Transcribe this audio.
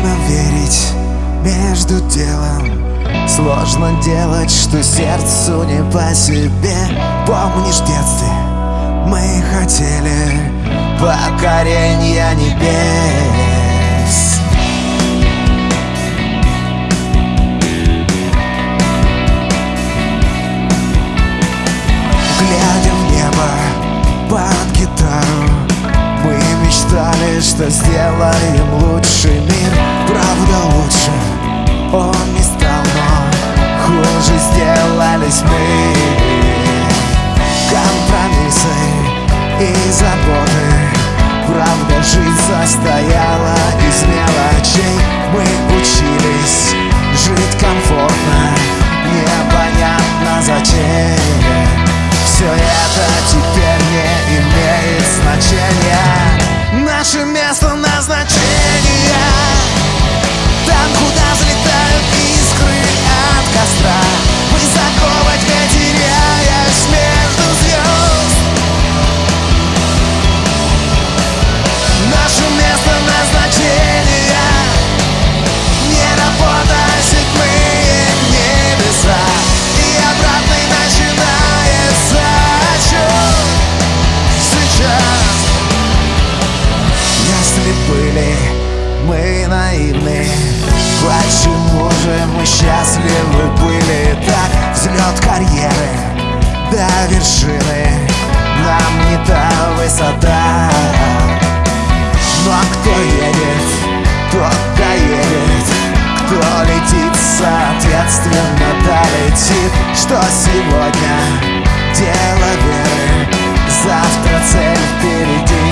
Сложно верить между делом. Сложно делать, что сердцу не по себе. Помнишь в детстве мы хотели Покоренья небес. Глядя в небо под гитару Мы мечтали, что сделаем лучший мир. Значения Наше место же мы счастливы были. Так Взлет карьеры до вершины Нам не та высота. Но кто едет, тот доедет. Кто летит, соответственно долетит. Что сегодня дело веры? Завтра цель впереди